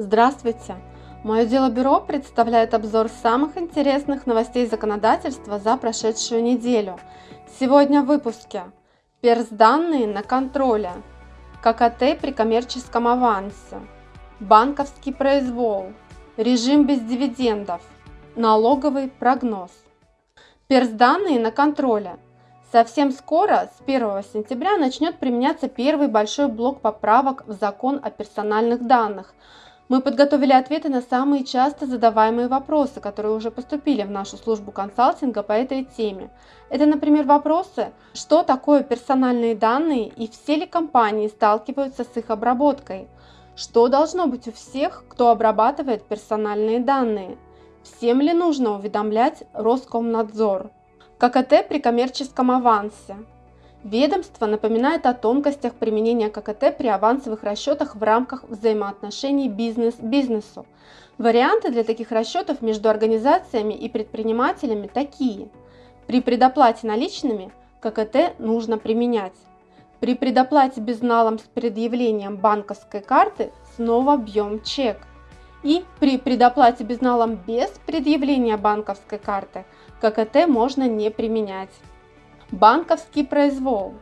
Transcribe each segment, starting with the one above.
Здравствуйте! Мое дело бюро представляет обзор самых интересных новостей законодательства за прошедшую неделю. Сегодня в выпуске. Персданные на контроле. ККТ при коммерческом авансе. Банковский произвол. Режим без дивидендов. Налоговый прогноз. Персданные на контроле. Совсем скоро, с 1 сентября, начнет применяться первый большой блок поправок в закон о персональных данных – мы подготовили ответы на самые часто задаваемые вопросы, которые уже поступили в нашу службу консалтинга по этой теме. Это, например, вопросы, что такое персональные данные и все ли компании сталкиваются с их обработкой, что должно быть у всех, кто обрабатывает персональные данные, всем ли нужно уведомлять Роскомнадзор, ККТ при коммерческом авансе, Ведомство напоминает о тонкостях применения ККТ при авансовых расчетах в рамках взаимоотношений бизнес-бизнесу. Варианты для таких расчетов между организациями и предпринимателями такие. При предоплате наличными ККТ нужно применять. При предоплате безналом с предъявлением банковской карты снова бьем чек. И при предоплате безналом без предъявления банковской карты ККТ можно не применять. Банковский произвол.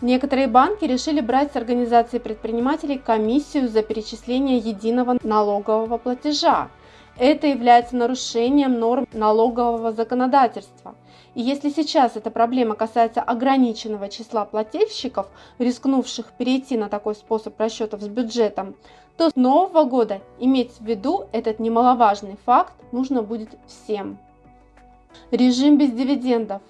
Некоторые банки решили брать с организации предпринимателей комиссию за перечисление единого налогового платежа. Это является нарушением норм налогового законодательства. И если сейчас эта проблема касается ограниченного числа плательщиков, рискнувших перейти на такой способ расчетов с бюджетом, то с нового года иметь в виду этот немаловажный факт нужно будет всем. Режим без дивидендов.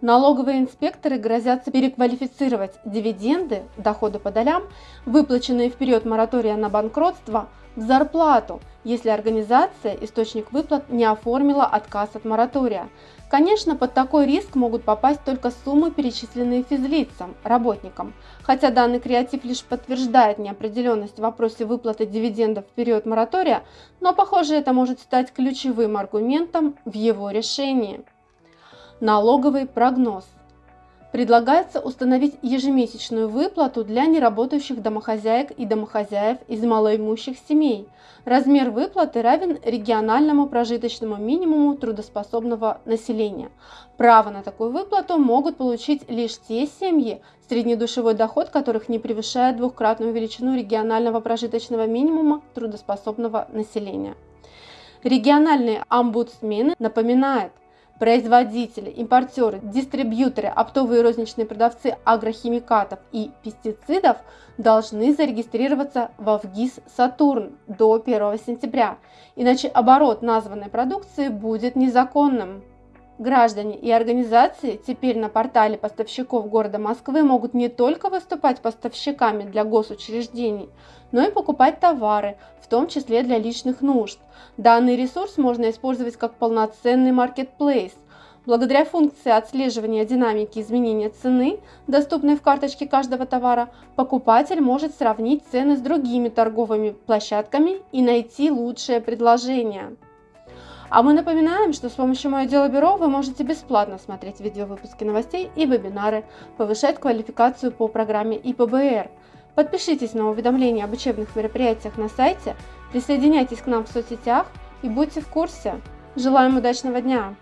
Налоговые инспекторы грозятся переквалифицировать дивиденды, доходы по долям, выплаченные в период моратория на банкротство, в зарплату, если организация, источник выплат, не оформила отказ от моратория. Конечно, под такой риск могут попасть только суммы, перечисленные физлицам, работникам. Хотя данный креатив лишь подтверждает неопределенность в вопросе выплаты дивидендов в период моратория, но похоже это может стать ключевым аргументом в его решении. Налоговый прогноз. Предлагается установить ежемесячную выплату для неработающих домохозяек и домохозяев из малоимущих семей. Размер выплаты равен региональному прожиточному минимуму трудоспособного населения. Право на такую выплату могут получить лишь те семьи, среднедушевой доход которых не превышает двухкратную величину регионального прожиточного минимума трудоспособного населения. Региональные омбудсмены напоминают, Производители, импортеры, дистрибьюторы, оптовые и розничные продавцы агрохимикатов и пестицидов должны зарегистрироваться во ВГИС «Сатурн» до 1 сентября, иначе оборот названной продукции будет незаконным. Граждане и организации теперь на портале поставщиков города Москвы могут не только выступать поставщиками для госучреждений, но и покупать товары, в том числе для личных нужд. Данный ресурс можно использовать как полноценный маркетплейс. Благодаря функции отслеживания динамики изменения цены, доступной в карточке каждого товара, покупатель может сравнить цены с другими торговыми площадками и найти лучшее предложение. А мы напоминаем, что с помощью Мое Дело Бюро вы можете бесплатно смотреть видеовыпуски новостей и вебинары, повышать квалификацию по программе ИПБР. Подпишитесь на уведомления об учебных мероприятиях на сайте, присоединяйтесь к нам в соцсетях и будьте в курсе. Желаем удачного дня!